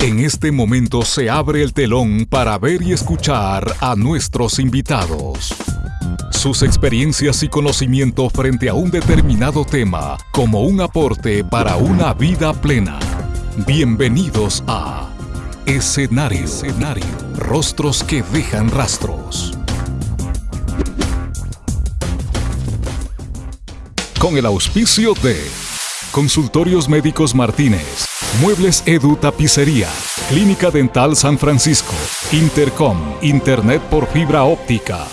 En este momento se abre el telón para ver y escuchar a nuestros invitados. Sus experiencias y conocimiento frente a un determinado tema como un aporte para una vida plena. Bienvenidos a Escenario. Escenario. Rostros que dejan rastros. Con el auspicio de Consultorios Médicos Martínez, Muebles Edu Tapicería, Clínica Dental San Francisco, Intercom, Internet por fibra óptica.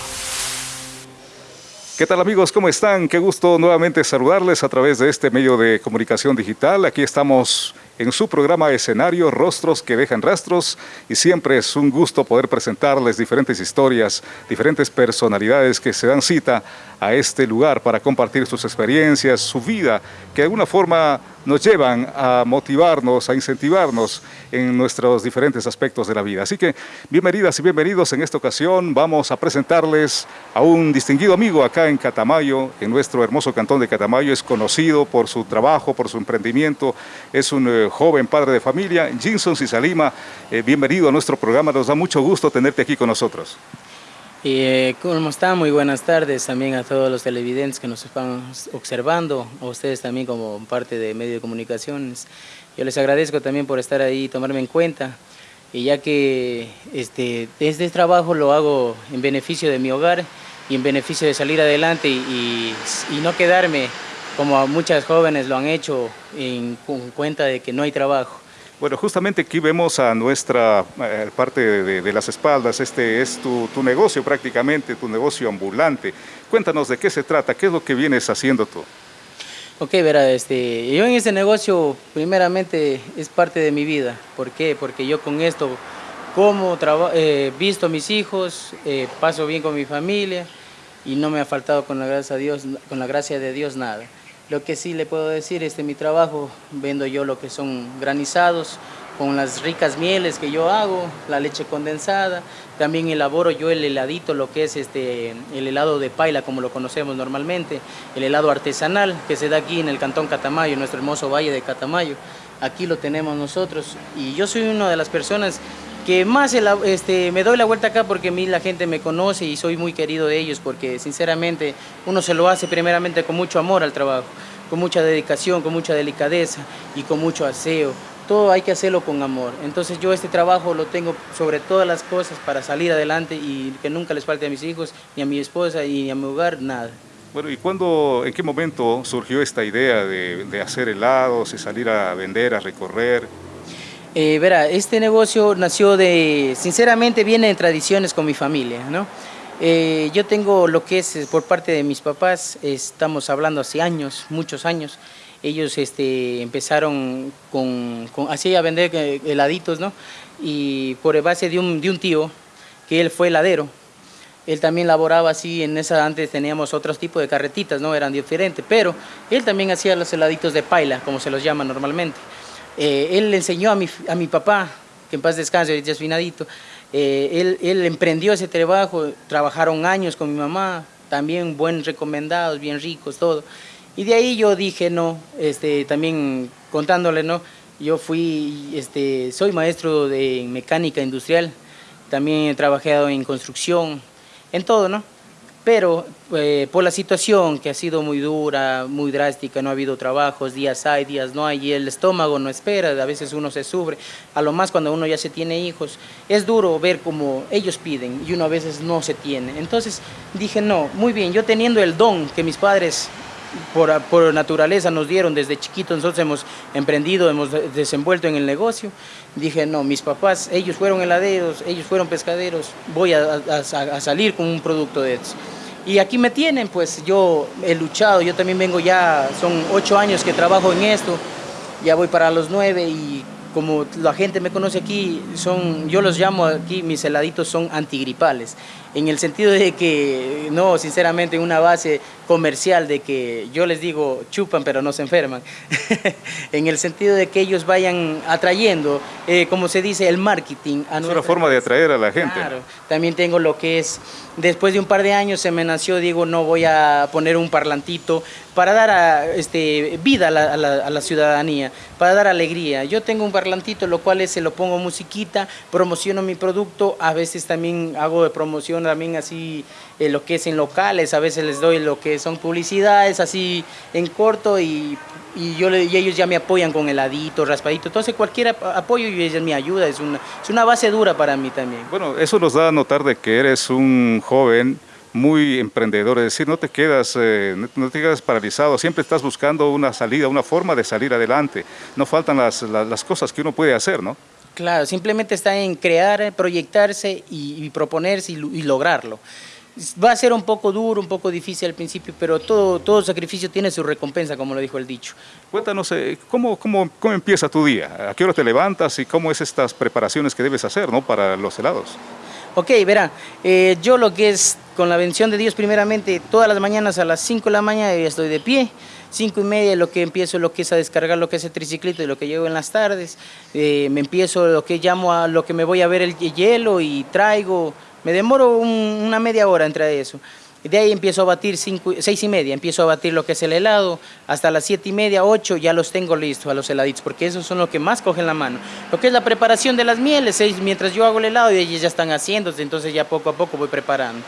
¿Qué tal amigos? ¿Cómo están? Qué gusto nuevamente saludarles a través de este medio de comunicación digital. Aquí estamos en su programa escenario Rostros que dejan rastros y siempre es un gusto poder presentarles diferentes historias, diferentes personalidades que se dan cita a este lugar para compartir sus experiencias, su vida, que de alguna forma nos llevan a motivarnos, a incentivarnos en nuestros diferentes aspectos de la vida. Así que bienvenidas y bienvenidos en esta ocasión. Vamos a presentarles a un distinguido amigo acá en Catamayo, en nuestro hermoso cantón de Catamayo. Es conocido por su trabajo, por su emprendimiento. Es un eh, joven padre de familia, Jinson Cisalima. Eh, bienvenido a nuestro programa. Nos da mucho gusto tenerte aquí con nosotros. Eh, ¿Cómo están? Muy buenas tardes también a todos los televidentes que nos están observando, a ustedes también como parte de medio de comunicaciones. Yo les agradezco también por estar ahí y tomarme en cuenta, y ya que este, este trabajo lo hago en beneficio de mi hogar y en beneficio de salir adelante y, y no quedarme como muchas jóvenes lo han hecho en, en cuenta de que no hay trabajo. Bueno, justamente aquí vemos a nuestra eh, parte de, las espaldas, este es tu, negocio prácticamente, tu negocio ambulante. Cuéntanos de qué se trata, qué es lo que vienes haciendo tú. Ok, verá, este, yo en este negocio primeramente es parte de mi vida. ¿Por qué? Porque yo con esto como, eh, visto a mis hijos, eh, paso bien con mi familia y no me ha faltado con la gracia de Dios, con la gracia de Dios nada. Lo que sí le puedo decir, este mi trabajo, vendo yo lo que son granizados, con las ricas mieles que yo hago, la leche condensada, también elaboro yo el heladito, lo que es este, el helado de paila, como lo conocemos normalmente, el helado artesanal que se da aquí en el Cantón Catamayo, nuestro hermoso valle de Catamayo. Aquí lo tenemos nosotros y yo soy una de las personas que más este, me doy la vuelta acá porque a mí la gente me conoce y soy muy querido de ellos porque sinceramente uno se lo hace primeramente con mucho amor al trabajo, con mucha dedicación, con mucha delicadeza y con mucho aseo. Todo hay que hacerlo con amor. Entonces yo este trabajo lo tengo sobre todas las cosas para salir adelante y que nunca les falte a mis hijos, ni a mi esposa, ni a mi hogar, nada. Bueno, ¿y cuándo, en qué momento surgió esta idea de, de hacer helados y salir a vender, a recorrer? Eh, verá, este negocio nació de, sinceramente viene de tradiciones con mi familia, ¿no? Eh, yo tengo lo que es por parte de mis papás, estamos hablando hace años, muchos años, ellos este, empezaron con, así a vender eh, heladitos, ¿no? Y por base de un, de un tío, que él fue heladero, él también laboraba así, en esa antes teníamos otros tipos de carretitas, ¿no? Eran diferentes, pero él también hacía los heladitos de paila, como se los llama normalmente. Eh, él le enseñó a mi, a mi papá, que en paz descanse, ya es finadito, eh, él, él, emprendió ese trabajo, trabajaron años con mi mamá, también buen recomendados, bien ricos, todo. Y de ahí yo dije, no, este, también contándole, ¿no? Yo fui, este, soy maestro de mecánica industrial, también he trabajado en construcción, en todo, ¿no? Pero eh, por la situación que ha sido muy dura, muy drástica, no ha habido trabajos, días hay, días no hay, y el estómago no espera, a veces uno se sufre, a lo más cuando uno ya se tiene hijos, es duro ver como ellos piden y uno a veces no se tiene. Entonces dije, no, muy bien, yo teniendo el don que mis padres por, por, naturaleza nos dieron desde chiquitos, nosotros hemos emprendido, hemos desenvuelto en el negocio. Dije, no, mis papás, ellos fueron heladeros, ellos fueron pescaderos, voy a, a salir con un producto de eso. Y aquí me tienen, pues yo he luchado, yo también vengo ya, son ocho años que trabajo en esto, ya voy para los nueve y como la gente me conoce aquí, son, yo los llamo aquí, mis heladitos son antigripales. En el sentido de que, no, sinceramente, una base comercial de que yo les digo chupan pero no se enferman, en el sentido de que ellos vayan atrayendo, eh, como se dice, el marketing. A es una forma de atraer a la gente. Claro, también tengo lo que es, después de un par de años se me nació, digo, no voy a poner un parlantito para dar a, este, vida a la, ciudadanía, para dar alegría. Yo tengo un parlantito, lo cual es, se lo pongo musiquita, promociono mi producto, a veces también hago de promoción también así eh, lo que es en locales, a veces les doy lo que son publicidades así en corto y, yo ellos ya me apoyan con heladito, raspadito, entonces cualquier apoyo y ellos me ayuda, es una, es una base dura para mí también. Bueno, eso nos da a notar de que eres un joven muy emprendedor, es decir, no te quedas, eh, no te quedas paralizado, siempre estás buscando una salida, una forma de salir adelante. No faltan las, las, cosas que uno puede hacer, ¿no? Claro, simplemente está en crear, proyectarse y, proponerse y, lograrlo. Va a ser un poco duro, un poco difícil al principio, pero todo, todo sacrificio tiene su recompensa, como lo dijo el dicho. Cuéntanos, eh, ¿cómo, cómo, cómo empieza tu día? ¿A qué hora te levantas y cómo es estas preparaciones que debes hacer ¿no? para los helados? Ok, verá, eh, yo lo que es con la bendición de Dios primeramente, todas las mañanas a las 5 de la mañana estoy de pie, 5 y media lo que empiezo lo que es a descargar lo que es el triciclito y lo que llevo en las tardes, eh, me empiezo lo que llamo a lo que me voy a ver el hielo y traigo, me demoro una media hora entre eso. De ahí empiezo a batir cinco, seis y media, empiezo a batir lo que es el helado, hasta las siete y media, ocho, ya los tengo listos a los heladitos, porque esos son los que más cogen la mano. Lo que es la preparación de las mieles, seis, mientras yo hago el helado y ellos ya están haciéndose, entonces ya poco a poco voy preparando.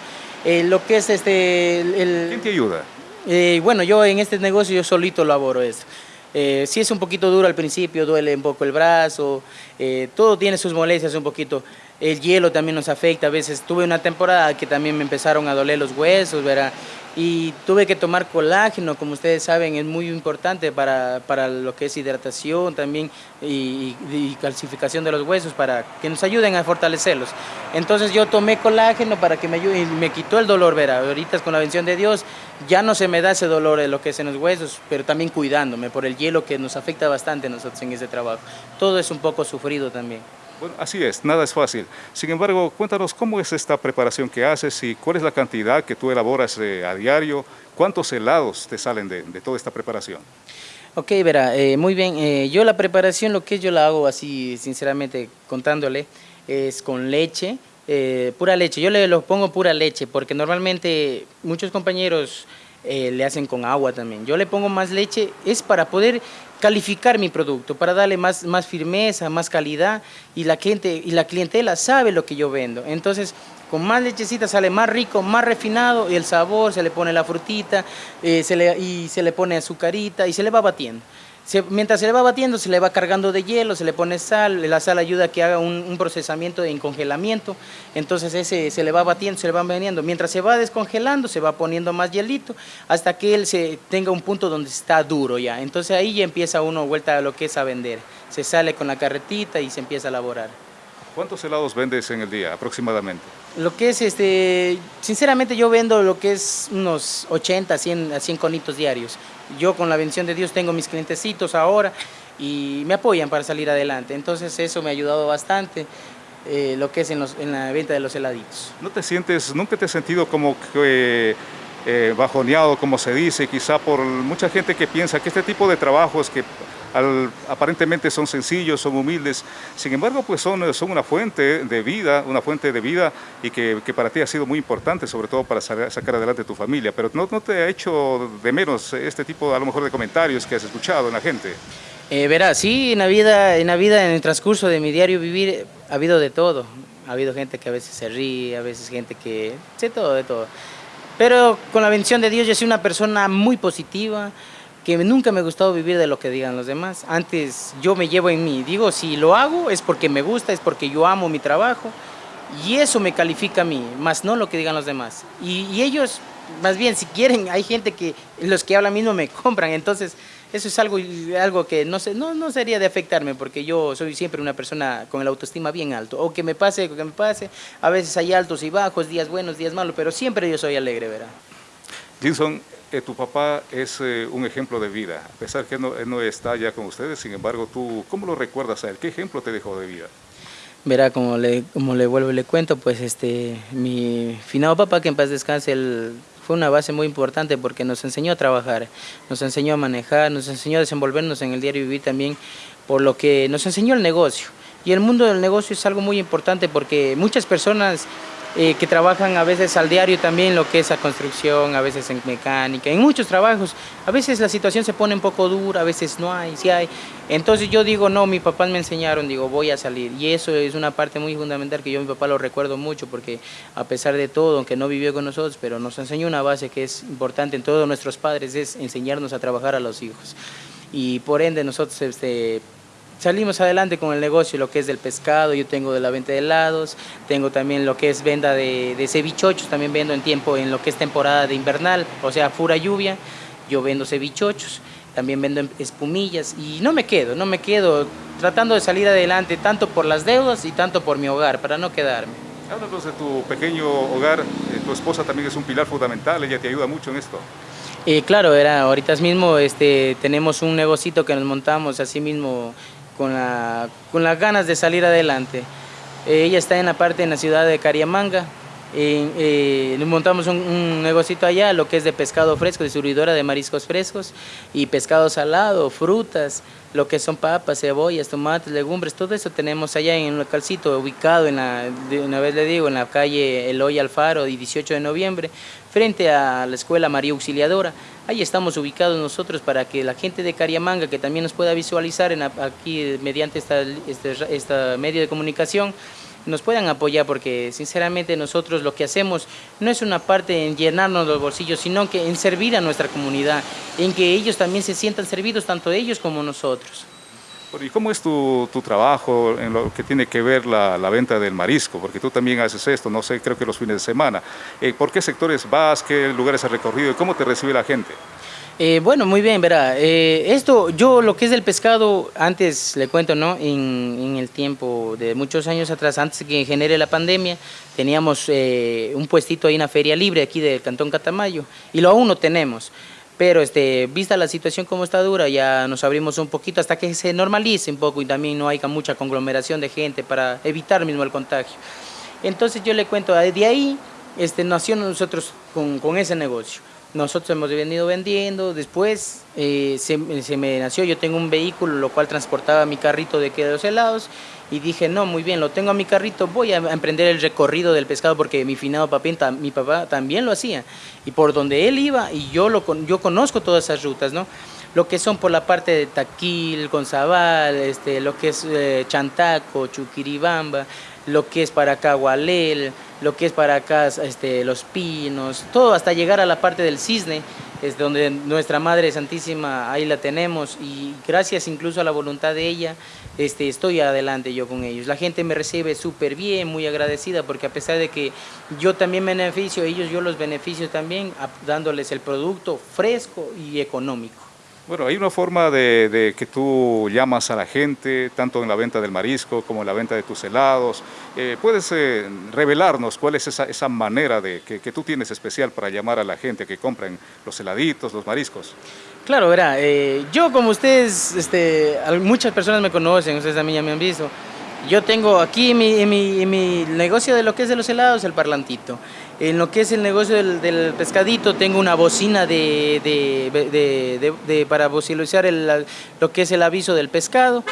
Eh, lo que es este... El, ¿Quién te ayuda? Eh, bueno, yo en este negocio yo solito laboro esto. Eh, sí es un poquito duro al principio, duele un poco el brazo, eh, todo tiene sus molestias un poquito. El hielo también nos afecta, a veces tuve una temporada que también me empezaron a doler los huesos, ¿verdad? Y tuve que tomar colágeno, como ustedes saben, es muy importante para, para lo que es hidratación también y, calcificación de los huesos, para que nos ayuden a fortalecerlos. Entonces yo tomé colágeno para que me ayude y me quitó el dolor, ¿verdad? Ahorita con la bendición de Dios ya no se me da ese dolor de lo que es en los huesos, pero también cuidándome por el hielo que nos afecta bastante a nosotros en ese trabajo. Todo es un poco sufrido también. Bueno, así es, nada es fácil. Sin embargo, cuéntanos cómo es esta preparación que haces y cuál es la cantidad que tú elaboras eh, a diario, cuántos helados te salen de, toda esta preparación. Ok, verá, eh, muy bien. Eh, yo la preparación, lo que yo la hago así, sinceramente, contándole, es con leche, pura leche. Yo le lo pongo pura leche porque normalmente muchos compañeros le hacen con agua también. Yo le pongo más leche, es para poder calificar mi producto, para darle más, más firmeza, más calidad y la, gente, y la clientela sabe lo que yo vendo. Entonces, con más lechecita sale más rico, más refinado y el sabor, se le pone la frutita eh, se le, y se le pone azucarita y se le va batiendo mientras se le va batiendo, se le va cargando de hielo, se le pone sal, la sal ayuda a que haga un, procesamiento de encongelamiento, entonces ese se le va batiendo, se le va veniendo. Mientras se va descongelando, se va poniendo más hielito, hasta que él se tenga un punto donde está duro ya. Entonces ahí ya empieza uno vuelta a lo que es a vender. Se sale con la carretita y se empieza a elaborar. ¿Cuántos helados vendes en el día aproximadamente? Lo que es, este, sinceramente yo vendo lo que es unos 80, 100, 100 conitos diarios. Yo con la bendición de Dios tengo mis clientecitos ahora y me apoyan para salir adelante. Entonces eso me ha ayudado bastante. Eh, lo que es en, la venta de los heladitos. ¿No te sientes, nunca te has sentido como que eh, bajoneado, como se dice, quizá por mucha gente que piensa que este tipo de trabajos que aparentemente son sencillos, son humildes, sin embargo pues son, son una fuente de vida, una fuente de vida y que, para ti ha sido muy importante, sobre todo para sacar adelante tu familia, pero no, no te ha hecho de menos este tipo a lo mejor de comentarios que has escuchado en la gente. Eh, sí, en la, vida, en la vida, en el transcurso de mi diario vivir, ha habido de todo. Ha habido gente que a veces se ríe, a veces gente que... sé todo, de todo. Pero con la bendición de Dios yo soy una persona muy positiva, que nunca me ha gustado vivir de lo que digan los demás. Antes yo me llevo en mí, digo, si lo hago es porque me gusta, es porque yo amo mi trabajo y eso me califica a mí, más no lo que digan los demás. Y, ellos, más bien, si quieren, hay gente que los que hablan mismo me compran, entonces eso es algo, algo que no, sé, no, no sería de afectarme porque yo soy siempre una persona con el autoestima bien alto. O que me pase, o que me pase, a veces hay altos y bajos, días buenos, días malos, pero siempre yo soy alegre, ¿verdad? Jinson, eh, tu papá es eh, un ejemplo de vida, a pesar que él no, está ya con ustedes, sin embargo, tú, ¿cómo lo recuerdas a él? ¿Qué ejemplo te dejó de vida? Verá, como le, como le vuelvo y le cuento, pues este, mi finado papá, que en paz descanse, fue una base muy importante porque nos enseñó a trabajar, nos enseñó a manejar, nos enseñó a desenvolvernos en el diario vivir también, por lo que nos enseñó el negocio. Y el mundo del negocio es algo muy importante porque muchas personas eh, que trabajan a veces al diario también lo que es la construcción, a veces en mecánica, en muchos trabajos. A veces la situación se pone un poco dura, a veces no hay, sí hay. Entonces yo digo, no, mis papás me enseñaron, digo, voy a salir. Y eso es una parte muy fundamental que yo a mi papá lo recuerdo mucho porque a pesar de todo, aunque no vivió con nosotros, pero nos enseñó una base que es importante en todos nuestros padres, es enseñarnos a trabajar a los hijos. Y por ende nosotros este, salimos adelante con el negocio, lo que es del pescado, yo tengo de la venta de helados, tengo también lo que es venta de, de cevichochos, también vendo en tiempo, en lo que es temporada de invernal, o sea, fura lluvia, yo vendo cevichochos, también vendo espumillas y no me quedo, no me quedo tratando de salir adelante tanto por las deudas y tanto por mi hogar, para no quedarme. Háblanos de tu pequeño hogar, eh, tu esposa también es un pilar fundamental, ella te ayuda mucho en esto. Eh, claro, era, ahorita mismo este, tenemos un negocito que nos montamos así mismo con, la, con las ganas de salir adelante. Eh, ella está en la parte en la ciudad de Cariamanga. Eh, montamos un, un, negocito allá, lo que es de pescado fresco, distribuidora de mariscos frescos y pescado salado, frutas, lo que son papas, cebollas, tomates, legumbres, todo eso tenemos allá en un localcito ubicado en la, una vez le digo, en la calle Eloy Alfaro, 18 de noviembre, frente a la Escuela María Auxiliadora. Ahí estamos ubicados nosotros para que la gente de Cariamanga, que también nos pueda visualizar aquí mediante esta, este, esta medio de comunicación, nos puedan apoyar porque sinceramente nosotros lo que hacemos no es una parte en llenarnos los bolsillos, sino que en servir a nuestra comunidad, en que ellos también se sientan servidos, tanto ellos como nosotros. ¿Y cómo es tu, tu, trabajo en lo que tiene que ver la, la, venta del marisco? Porque tú también haces esto, no sé, creo que los fines de semana. Eh, ¿Por qué sectores vas? ¿Qué lugares has recorrido? ¿Y cómo te recibe la gente? Eh, bueno, muy bien, verá. Eh, esto, yo lo que es el pescado, antes le cuento, ¿no? En, el tiempo de muchos años atrás, antes que genere la pandemia, teníamos eh, un puestito ahí en la feria libre aquí del Cantón Catamayo, y lo aún no tenemos pero este, vista la situación como está dura, ya nos abrimos un poquito hasta que se normalice un poco y también no haya mucha conglomeración de gente para evitar mismo el contagio. Entonces yo le cuento, de ahí este, nació nosotros con ese negocio. Nosotros hemos venido vendiendo, después eh, se, me nació, yo tengo un vehículo, lo cual transportaba mi carrito de, los helados, y dije, no, muy bien, lo tengo a mi carrito, voy a emprender el recorrido del pescado porque mi finado papín, mi papá también lo hacía. Y por donde él iba, y yo, lo, yo conozco todas esas rutas, ¿no? Lo que son por la parte de Taquil, Gonzabal, este, lo que es eh, Chantaco, Chuquiribamba, lo que es para acá Gualel, lo que es para acá este, Los Pinos, todo hasta llegar a la parte del Cisne, es donde nuestra Madre Santísima ahí la tenemos y gracias incluso a la voluntad de ella este, estoy adelante yo con ellos. La gente me recibe súper bien, muy agradecida porque a pesar de que yo también beneficio, ellos yo los beneficio también dándoles el producto fresco y económico. Bueno, hay una forma de, de, que tú llamas a la gente, tanto en la venta del marisco como en la venta de tus helados. Eh, ¿Puedes eh, revelarnos cuál es esa, esa manera de, que, que, tú tienes especial para llamar a la gente que compren los heladitos, los mariscos? Claro, verá, eh, yo como ustedes, este, muchas personas me conocen, ustedes también ya me han visto, yo tengo aquí mi, mi, mi, negocio de lo que es de los helados, el parlantito. En lo que es el negocio del, del pescadito, tengo una bocina de, de, de, para vocalizar el, lo que es el aviso del pescado.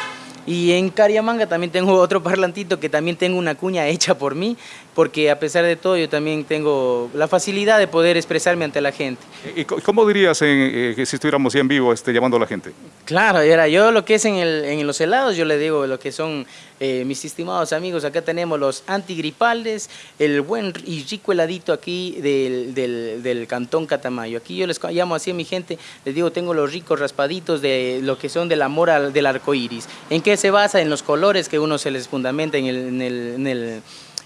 Y en Cariamanga también tengo otro parlantito que también tengo una cuña hecha por mí, porque a pesar de todo yo también tengo la facilidad de poder expresarme ante la gente. ¿Y cómo dirías en, eh, si estuviéramos en vivo este, llamando a la gente? Claro, era yo lo que es en, el, en los helados, yo le digo lo que son eh, mis estimados amigos, acá tenemos los antigripales, el buen y rico heladito aquí del, del, del, cantón Catamayo. Aquí yo les llamo así a mi gente, les digo, tengo los ricos raspaditos de lo que son de la mora del arco iris. ¿En qué se basa? En los colores que uno se les fundamenta en el, en el,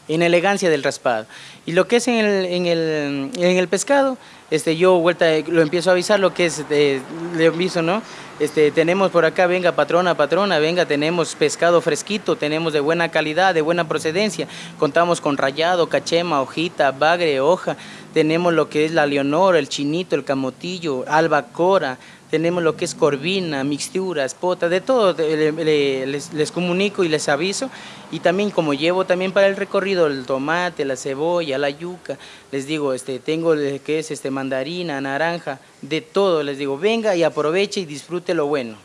en el elegancia del raspado. Y lo que es en el, en el, en el pescado, este, yo vuelta, lo empiezo a avisar lo que es, eh, le aviso, ¿no? Este, tenemos por acá, venga patrona, patrona, venga, tenemos pescado fresquito, tenemos de buena calidad, de buena procedencia, contamos con rayado, cachema, hojita, bagre, hoja, tenemos lo que es la leonor, el chinito, el camotillo, albacora, tenemos lo que es corvina, mixturas, pota, de todo, les, les, comunico y les aviso. Y también como llevo también para el recorrido el tomate, la cebolla, la yuca, les digo, este, tengo que es este, mandarina, naranja, de todo, les digo, venga y aproveche y disfrute lo bueno.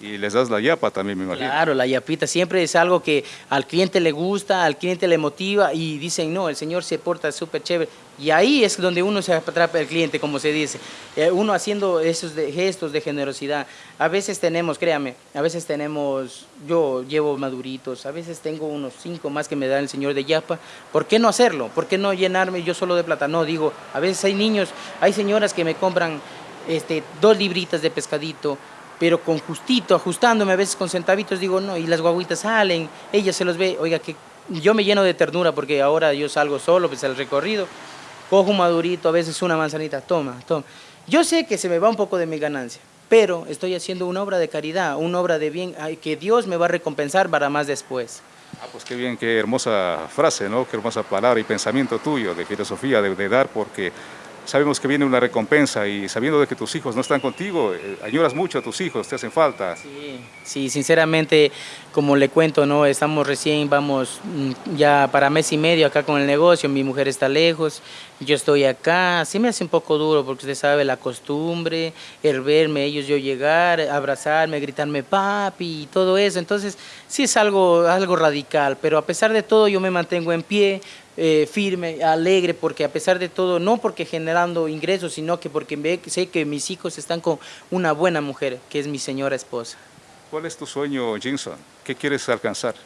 Y les das la yapa también, me imagino. Claro, la yapita siempre es algo que al cliente le gusta, al cliente le motiva y dicen, no, el señor se porta súper chévere. Y ahí es donde uno se atrapa al cliente, como se dice. Eh, uno haciendo esos gestos de generosidad. A veces tenemos, créame, a veces tenemos, yo llevo maduritos, a veces tengo unos cinco más que me da el señor de yapa. ¿Por qué no hacerlo? ¿Por qué no llenarme yo solo de plata? No, digo, a veces hay niños, hay señoras que me compran este, dos libritas de pescadito, pero con justito, ajustándome a veces con centavitos, digo, no, y las guaguitas salen, ella se los ve, oiga, que yo me lleno de ternura porque ahora yo salgo solo, pues el recorrido, cojo un madurito, a veces una manzanita, toma, toma. Yo sé que se me va un poco de mi ganancia, pero estoy haciendo una obra de caridad, una obra de bien, que Dios me va a recompensar para más después. Ah, pues qué bien, qué hermosa frase, ¿no? Qué hermosa palabra y pensamiento tuyo de filosofía, de dar, porque sabemos que viene una recompensa y sabiendo de que tus hijos no están contigo, eh, añoras mucho a tus hijos, te hacen falta. Sí, sí, sinceramente, como le cuento, no estamos recién, vamos mm, ya para mes y medio acá con el negocio, mi mujer está lejos, yo estoy acá, sí me hace un poco duro porque usted sabe la costumbre, el verme ellos yo llegar, abrazarme, gritarme papi y todo eso, entonces sí es algo, algo radical, pero a pesar de todo yo me mantengo en pie, eh, firme, alegre, porque a pesar de todo, no porque generando ingresos, sino que porque sé que mis hijos están con una buena mujer, que es mi señora esposa. ¿Cuál es tu sueño, Jinson? ¿Qué quieres alcanzar?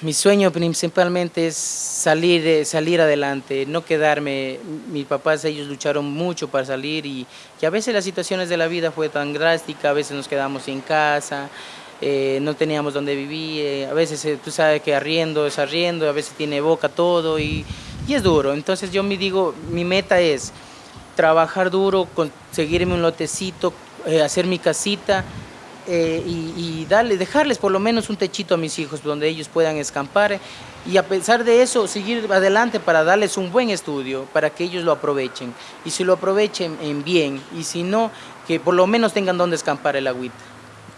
Mi sueño principalmente es salir, salir adelante, no quedarme. Mis papás, ellos lucharon mucho para salir y que a veces las situaciones de la vida fue tan drástica, a veces nos quedamos en casa, eh, no teníamos donde vivir, eh, a veces eh, tú sabes que arriendo es arriendo, a veces tiene boca todo y, y es duro. Entonces yo me digo, mi meta es trabajar duro, conseguirme un lotecito, hacer mi casita y, y, dejarles por lo menos un techito a mis hijos donde ellos puedan escampar y a pesar de eso seguir adelante para darles un buen estudio, para que ellos lo aprovechen y si lo aprovechen en bien y si no, que por lo menos tengan donde escampar el agüita.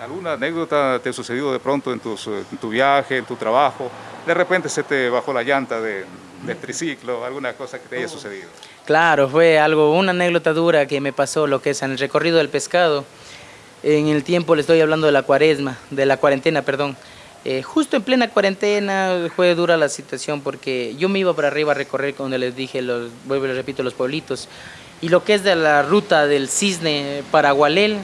¿Alguna anécdota te ha sucedido de pronto en, tu viaje, en tu trabajo? De repente se te bajó la llanta de, del triciclo, alguna cosa que te haya sucedido. Claro, fue algo, una anécdota dura que me pasó, lo que es en el recorrido del pescado. En el tiempo le estoy hablando de la cuaresma, de la cuarentena, perdón. Eh, justo en plena cuarentena fue dura la situación porque yo me iba para arriba a recorrer, donde les dije, los, vuelvo y les repito, los pueblitos. Y lo que es de la ruta del cisne para Gualel,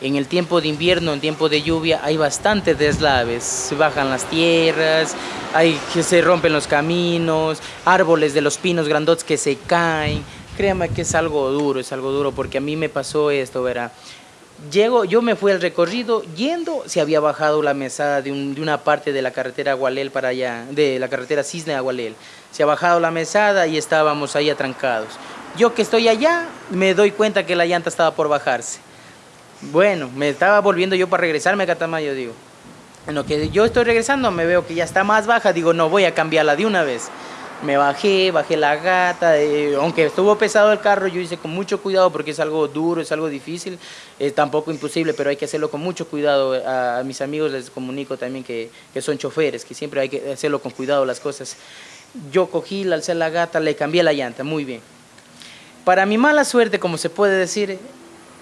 en el tiempo de invierno, en tiempo de lluvia, hay bastantes deslaves. Se bajan las tierras, hay que se rompen los caminos, árboles de los pinos grandotes que se caen. Créame que es algo duro, es algo duro, porque a mí me pasó esto, verá. Llego, yo me fui al recorrido, yendo, se había bajado la mesada de, una parte de la carretera Agualel para allá, de la carretera Cisne Agualel. Se ha bajado la mesada y estábamos ahí atrancados. Yo que estoy allá, me doy cuenta que la llanta estaba por bajarse bueno, me estaba volviendo yo para regresarme a Catamayo, digo. En lo que yo estoy regresando, me veo que ya está más baja, digo, no, voy a cambiarla de una vez. Me bajé, bajé la gata, eh, aunque estuvo pesado el carro, yo hice con mucho cuidado porque es algo duro, es algo difícil, es tampoco imposible, pero hay que hacerlo con mucho cuidado. A, mis amigos les comunico también que, que, son choferes, que siempre hay que hacerlo con cuidado las cosas. Yo cogí, la alcé la gata, le cambié la llanta, muy bien. Para mi mala suerte, como se puede decir,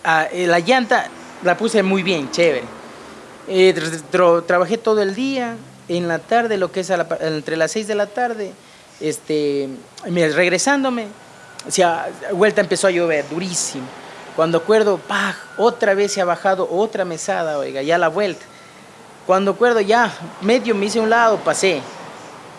Ah, eh, la llanta la puse muy bien, chévere. Eh, trabajé todo el día, en la tarde, lo que es entre las 6 de la tarde, este, regresándome, o vuelta empezó a llover, durísimo. Cuando acuerdo, ¡pah! otra vez se ha bajado otra mesada, oiga, ya la vuelta. Cuando acuerdo, ya, medio me hice un lado, pasé,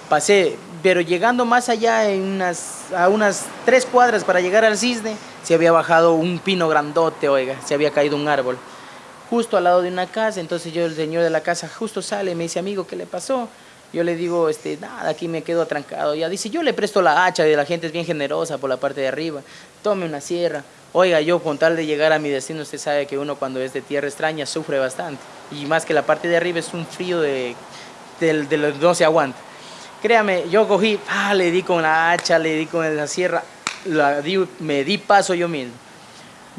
pasé, pero llegando más allá, en a unas tres cuadras para llegar al cisne, se había bajado un pino grandote, oiga, se había caído un árbol, justo al lado de una casa, entonces yo, el señor de la casa, justo sale, me dice, amigo, ¿qué le pasó? Yo le digo, este, nada, aquí me quedo atrancado. Ya dice, yo le presto la hacha, y la gente es bien generosa por la parte de arriba, tome una sierra. Oiga, yo con tal de llegar a mi destino, usted sabe que uno cuando es de tierra extraña sufre bastante. Y más que la parte de arriba es un frío de, de, de, no se aguanta. Créame, yo cogí, le di con la hacha, le di con la sierra, la di, me di paso yo mismo.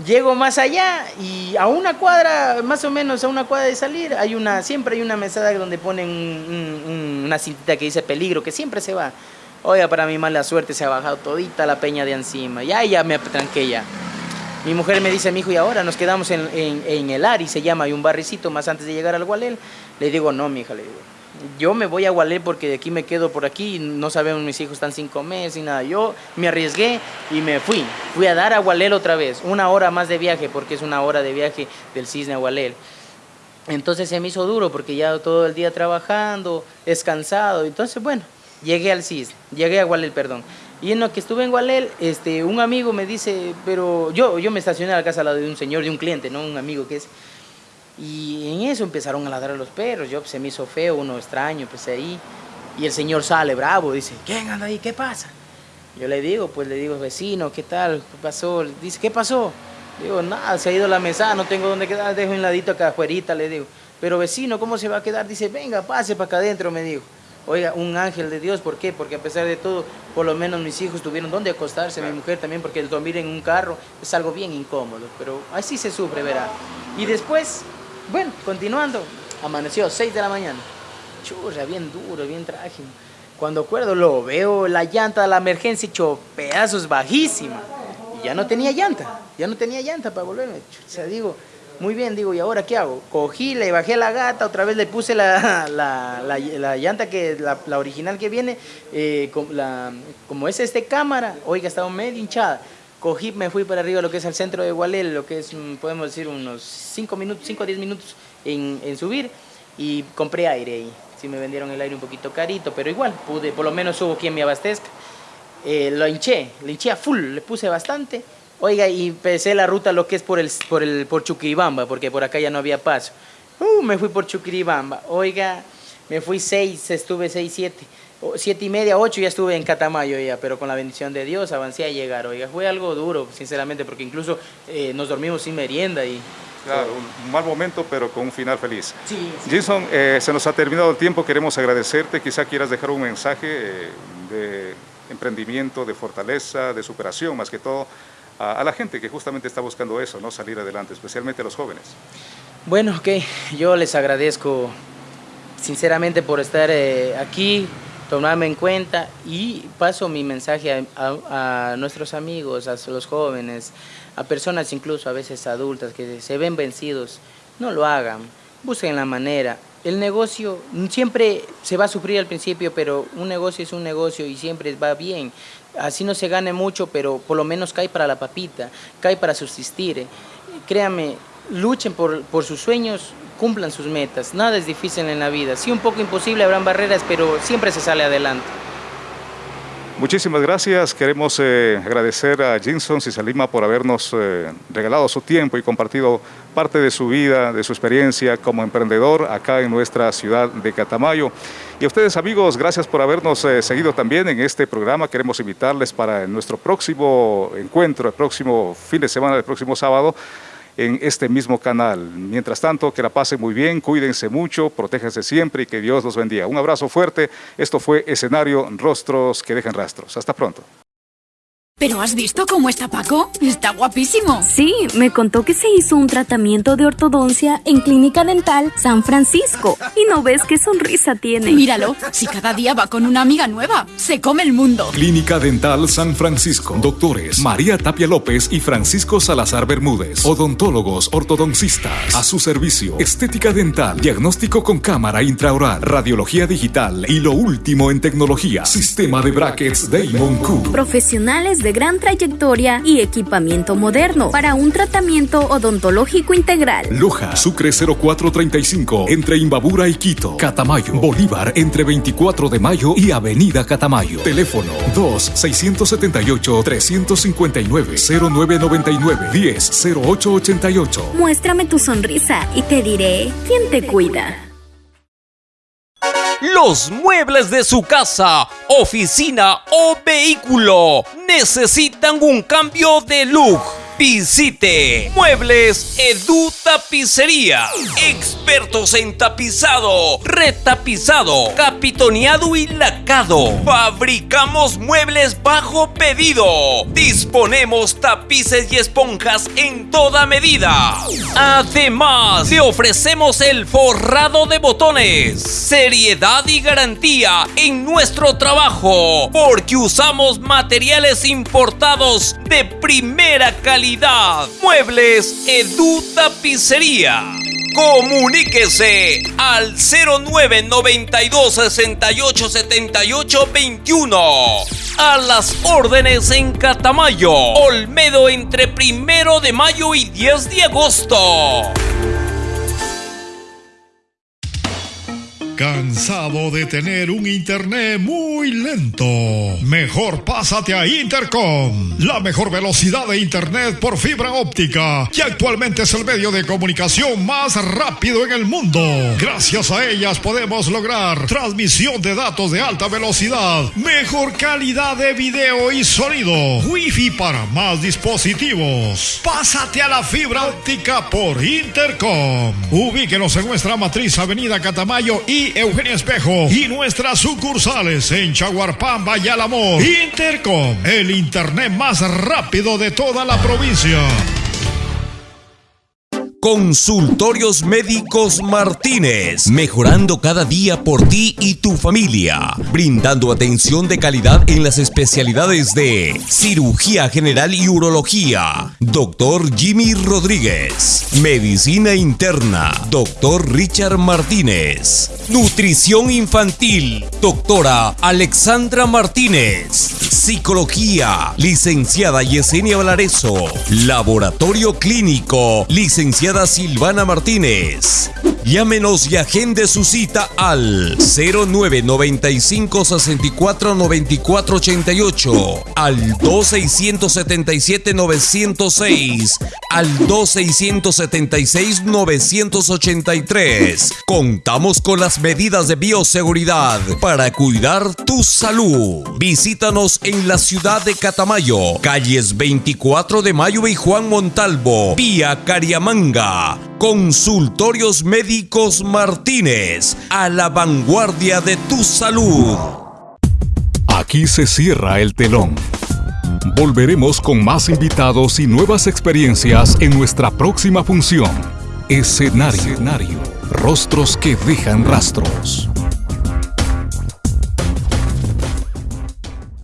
Llego más allá y a una cuadra, más o menos a una cuadra de salir, hay una, siempre hay una mesada donde ponen una cintita que dice peligro, que siempre se va. Oiga, para mi mala suerte se ha bajado todita la peña de encima. Ya, ya me tranqué ya. Mi mujer me dice, mi hijo, y ahora nos quedamos en, en, el Ari, se llama, hay un barricito más antes de llegar al Gualel. Le digo, no, mi hija, le digo, yo me voy a Gualel porque de aquí me quedo por aquí, no sabemos, mis hijos están cinco meses y nada. Yo me arriesgué y me fui. Fui a dar a Gualel otra vez, una hora más de viaje, porque es una hora de viaje del Cisne a Gualel. Entonces se me hizo duro porque ya todo el día trabajando, descansado. Entonces, bueno, llegué al Cisne, llegué a Gualel, perdón. Y en lo que estuve en Gualel, este, un amigo me dice, pero yo, yo me estacioné a la casa de un señor, de un cliente, ¿no? Un amigo que es y en eso empezaron a ladrar los perros. Yo pues, se me hizo feo, uno extraño, pues ahí. Y el señor sale bravo, dice, ¿quién anda ahí? ¿Qué pasa? Yo le digo, pues le digo, vecino, ¿qué tal? ¿Qué pasó? Dice, ¿qué pasó? Digo, nada, se ha ido la mesa, no tengo dónde quedar, dejo un ladito acá afuera, le digo. Pero vecino, ¿cómo se va a quedar? Dice, venga, pase para acá adentro, me dijo. Oiga, un ángel de Dios, ¿por qué? Porque a pesar de todo, por lo menos mis hijos tuvieron dónde acostarse, mi mujer también, porque el dormir en un carro es algo bien incómodo, pero así se sufre, verá. Y después bueno, continuando, amaneció 6 de la mañana. Churra, bien duro, bien trágico. Cuando acuerdo lo veo, la llanta de la emergencia hecho pedazos bajísima. Y ya no tenía llanta, ya no tenía llanta para volverme. O sea, digo, muy bien, digo, ¿y ahora qué hago? Cogí, le bajé la gata, otra vez le puse la, la, llanta, que la, original que viene, eh, como es este cámara, oiga, estaba medio hinchada cogí, me fui para arriba lo que es el centro de Gualel, lo que es, mm, podemos decir, unos 5 minutos, 5 o 10 minutos en, subir y compré aire ahí. Sí me vendieron el aire un poquito carito, pero igual, pude, por lo menos hubo quien me abastezca. Eh, lo hinché, lo hinché a full, le puse bastante. Oiga, y empecé la ruta lo que es por el por el por Chuquiribamba, porque por acá ya no había paso. Uh, me fui por Chuquiribamba. Oiga, me fui 6, estuve 6, 7 siete y media, ocho ya estuve en Catamayo ya, pero con la bendición de Dios avancé a llegar. Oiga, fue algo duro, sinceramente, porque incluso eh, nos dormimos sin merienda y... Claro, un mal momento, pero con un final feliz. Sí. Jason, eh, se nos ha terminado el tiempo, queremos agradecerte. Quizá quieras dejar un mensaje eh, de emprendimiento, de fortaleza, de superación, más que todo, a, la gente que justamente está buscando eso, ¿no? Salir adelante, especialmente a los jóvenes. Bueno, ok, yo les agradezco sinceramente por estar aquí, tomarme en cuenta y paso mi mensaje a, nuestros amigos, a los jóvenes, a personas incluso a veces adultas que se ven vencidos, no lo hagan, busquen la manera. El negocio siempre se va a sufrir al principio, pero un negocio es un negocio y siempre va bien. Así no se gane mucho, pero por lo menos cae para la papita, cae para subsistir. Créame, luchen por, por sus sueños, cumplan sus metas. Nada es difícil en la vida. Sí, un poco imposible, habrán barreras, pero siempre se sale adelante. Muchísimas gracias. Queremos eh, agradecer a Jinson Cisalima por habernos eh, regalado su tiempo y compartido parte de su vida, de su experiencia como emprendedor acá en nuestra ciudad de Catamayo. Y a ustedes amigos, gracias por habernos eh, seguido también en este programa. Queremos invitarles para nuestro próximo encuentro, el próximo fin de semana, el próximo sábado, en este mismo canal. Mientras tanto, que la pasen muy bien, cuídense mucho, protéjanse siempre y que Dios los bendiga. Un abrazo fuerte. Esto fue Escenario Rostros que dejan rastros. Hasta pronto. ¿Pero has visto cómo está Paco? Está guapísimo. Sí, me contó que se hizo un tratamiento de ortodoncia en Clínica Dental San Francisco. Y no ves qué sonrisa tiene. Míralo, si cada día va con una amiga nueva, se come el mundo. Clínica Dental San Francisco. Doctores María Tapia López y Francisco Salazar Bermúdez. Odontólogos ortodoncistas. A su servicio. Estética dental, diagnóstico con cámara intraoral, radiología digital y lo último en tecnología. Sistema de brackets Damon Q. Profesionales de de gran trayectoria y equipamiento moderno para un tratamiento odontológico integral. Loja, Sucre 0435, entre Imbabura y Quito. Catamayo, Bolívar, entre 24 de mayo y Avenida Catamayo. Teléfono 2-679-359-0999-10-0888. Muéstrame tu sonrisa y te diré quién te cuida los muebles de su casa, oficina o vehículo. Necesitan un cambio de look Visite Muebles Edu Tapicería. Expertos en tapizado, retapizado, capitoneado y lacado. Fabricamos muebles bajo pedido. Disponemos tapices y esponjas en toda medida. Además, le ofrecemos el forrado de botones. Seriedad y garantía en nuestro trabajo. Porque usamos materiales importados de primera calidad Muebles Edu Tapicería. Comuníquese al 0992 68 78 21. A las órdenes en Catamayo, Olmedo entre primero de mayo y 10 de agosto. ¿Cansado de tener un internet muy lento? Mejor pásate a Intercom, la mejor velocidad de internet por fibra óptica, que actualmente es el medio de comunicación más rápido en el mundo. Gracias a ellas podemos lograr transmisión de datos de alta velocidad, mejor calidad de video y sonido, wifi para más dispositivos. Pásate a la fibra óptica por Intercom. Ubíquenos en nuestra matriz Avenida Catamayo y Eugenia Espejo y nuestras sucursales en Chaguarpamba y. Intercom, el internet más rápido de toda la provincia. Consultorios Médicos Martínez, mejorando cada día por ti y tu familia, brindando atención de calidad en las especialidades de cirugía general y urología, doctor Jimmy Rodríguez, medicina interna, doctor Richard Martínez, nutrición infantil, doctora Alexandra Martínez, psicología, licenciada Yesenia Valareso, laboratorio clínico, licenciada Silvana Martínez. Llámenos y agende su cita al 0995 64 94 88, al 2677 906, al 2676 983. Contamos con las medidas de bioseguridad para cuidar tu salud. Visítanos en la ciudad de Catamayo, calles 24 de Mayo y Juan Montalvo, vía Cariamanga. Consultorios Médicos Martínez, a la vanguardia de tu salud. Aquí se cierra el telón. Volveremos con más invitados y nuevas experiencias en nuestra próxima función. Escenario. Escenario. Rostros que dejan rastros.